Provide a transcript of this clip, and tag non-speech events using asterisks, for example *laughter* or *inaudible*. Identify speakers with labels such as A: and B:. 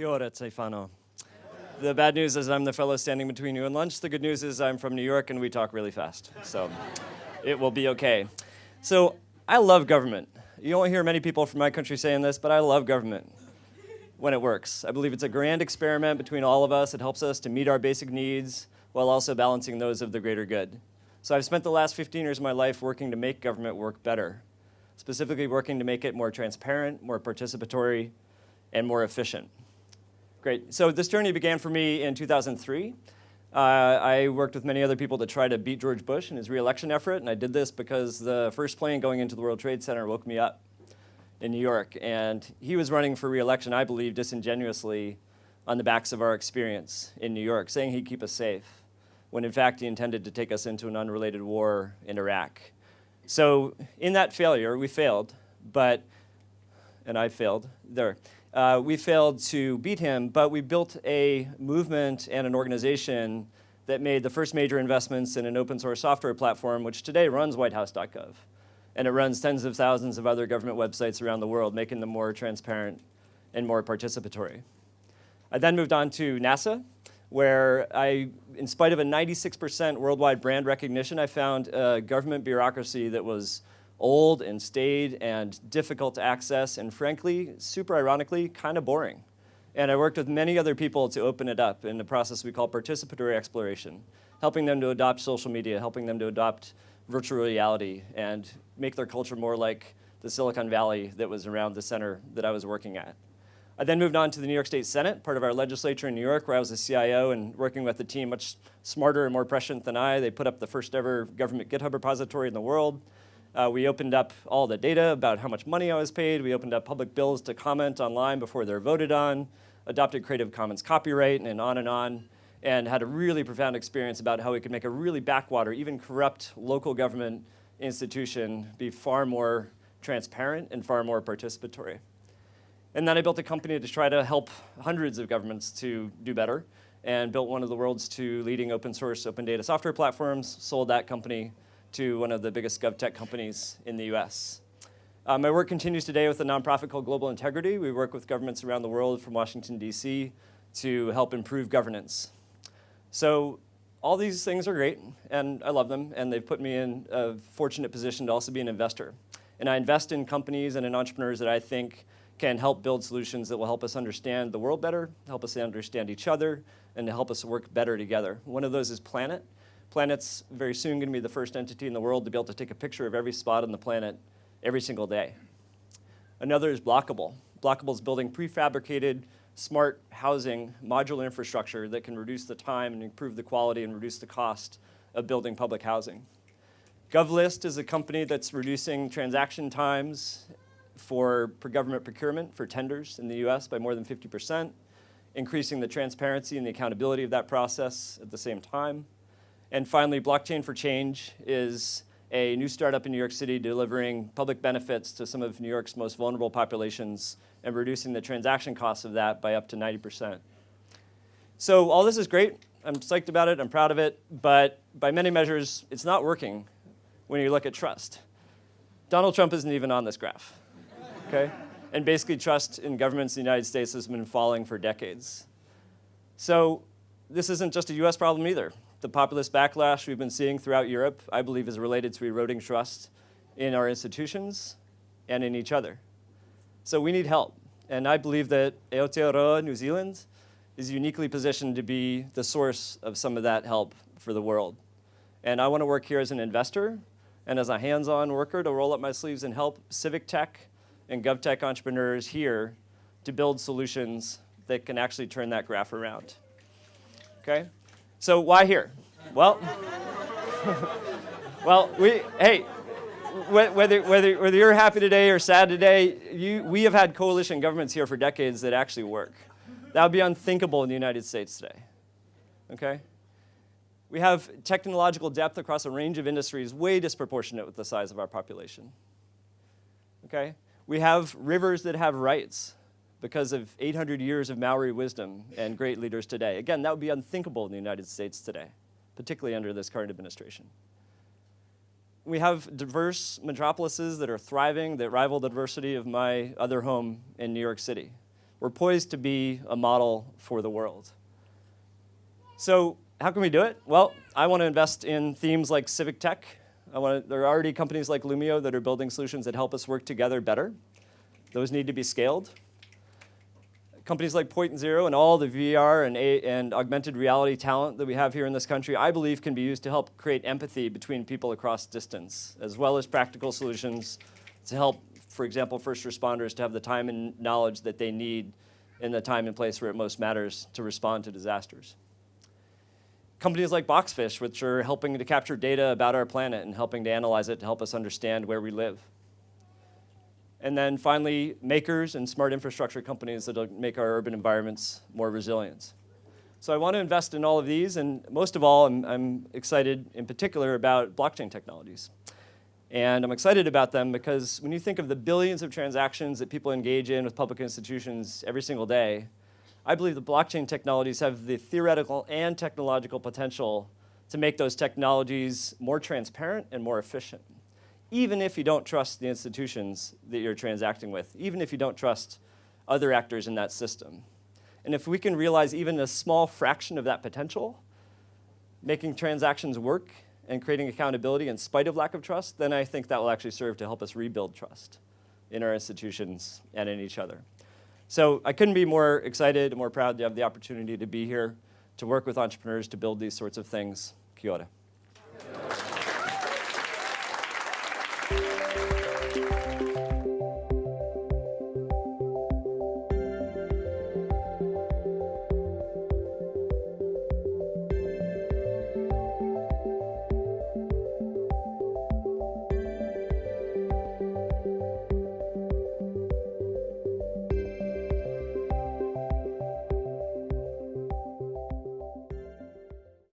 A: Kia ora, Stefano. The bad news is I'm the fellow standing between you and lunch. The good news is I'm from New York and we talk really fast. So it will be okay. So I love government. You won't hear many people from my country saying this, but I love government when it works. I believe it's a grand experiment between all of us. It helps us to meet our basic needs while also balancing those of the greater good. So I've spent the last 15 years of my life working to make government work better, specifically working to make it more transparent, more participatory, and more efficient. Great. So this journey began for me in 2003. Uh, I worked with many other people to try to beat George Bush in his reelection effort, and I did this because the first plane going into the World Trade Center woke me up in New York, and he was running for reelection, I believe, disingenuously on the backs of our experience in New York, saying he'd keep us safe, when in fact he intended to take us into an unrelated war in Iraq. So in that failure, we failed, but, and I failed, there. Uh, we failed to beat him, but we built a movement and an organization that made the first major investments in an open source software platform, which today runs whitehouse.gov. And it runs tens of thousands of other government websites around the world, making them more transparent and more participatory. I then moved on to NASA, where I, in spite of a 96% worldwide brand recognition, I found a government bureaucracy that was old and staid and difficult to access and frankly, super ironically, kind of boring. And I worked with many other people to open it up in the process we call participatory exploration, helping them to adopt social media, helping them to adopt virtual reality and make their culture more like the Silicon Valley that was around the center that I was working at. I then moved on to the New York State Senate, part of our legislature in New York, where I was a CIO and working with a team much smarter and more prescient than I. They put up the first ever government GitHub repository in the world. Uh, we opened up all the data about how much money I was paid. We opened up public bills to comment online before they're voted on, adopted Creative Commons copyright, and on and on, and had a really profound experience about how we could make a really backwater, even corrupt local government institution be far more transparent and far more participatory. And then I built a company to try to help hundreds of governments to do better and built one of the world's two leading open source open data software platforms, sold that company to one of the biggest GovTech companies in the US. Uh, my work continues today with a nonprofit called Global Integrity. We work with governments around the world from Washington, D.C. to help improve governance. So all these things are great, and I love them, and they've put me in a fortunate position to also be an investor. And I invest in companies and in entrepreneurs that I think can help build solutions that will help us understand the world better, help us understand each other, and to help us work better together. One of those is Planet. Planet's very soon going to be the first entity in the world to be able to take a picture of every spot on the planet every single day. Another is Blokable. Blokable is building prefabricated, smart housing modular infrastructure that can reduce the time and improve the quality and reduce the cost of building public housing. GovList is a company that's reducing transaction times for government procurement for tenders in the US by more than 50%, increasing the transparency and the accountability of that process at the same time. And finally, Blockchain for Change is a new startup in New York City delivering public benefits to some of New York's most vulnerable populations and reducing the transaction costs of that by up to 90%. So all this is great. I'm psyched about it. I'm proud of it. But by many measures, it's not working when you look at trust. Donald Trump isn't even on this graph, okay? And basically trust in governments in the United States has been falling for decades. So this isn't just a US problem either. The populist backlash we've been seeing throughout Europe, I believe, is related to eroding trust in our institutions and in each other. So we need help. And I believe that Aotearoa, New Zealand, is uniquely positioned to be the source of some of that help for the world. And I want to work here as an investor and as a hands-on worker to roll up my sleeves and help civic tech and GovTech entrepreneurs here to build solutions that can actually turn that graph around. Okay? So why here? Well, *laughs* well, we, hey, whether, whether, whether you're happy today or sad today, you, we have had coalition governments here for decades that actually work. That would be unthinkable in the United States today, okay? We have technological depth across a range of industries way disproportionate with the size of our population, okay? We have rivers that have rights because of 800 years of Maori wisdom and great leaders today. Again, that would be unthinkable in the United States today, particularly under this current administration. We have diverse metropolises that are thriving, that rival the diversity of my other home in New York City. we're poised to be a model for the world. So how can we do it? Well, I want to invest in themes like civic tech. I want to, there are already companies like Loomio that are building solutions that help us work together better. Those need to be scaled. Companies like Point Zero and all the VR and, A and augmented reality talent that we have here in this country, I believe can be used to help create empathy between people across distance, as well as practical solutions to help, for example, first responders to have the time and knowledge that they need in the time and place where it most matters to respond to disasters companies like Boxfish, which are helping to capture data about our planet and helping to analyze it to help us understand where we live. And then finally, makers and smart infrastructure companies that make our urban environments more resilient. So I want to invest in all of these, and most of all, I'm, I'm excited in particular about blockchain technologies. And I'm excited about them because when you think of the billions of transactions that people engage in with public institutions every single day, I believe the blockchain technologies have the theoretical and technological potential to make those technologies more transparent and more efficient, even if you don't trust the institutions that you're transacting with, even if you don't trust other actors in that system. And if we can realize even a small fraction of that potential, making transactions work and creating accountability in spite of lack of trust, then I think that will actually serve to help us rebuild trust in our institutions and in each other. So I couldn't be more excited and more proud to have the opportunity to be here to work with entrepreneurs to build these sorts of things. Kia ora.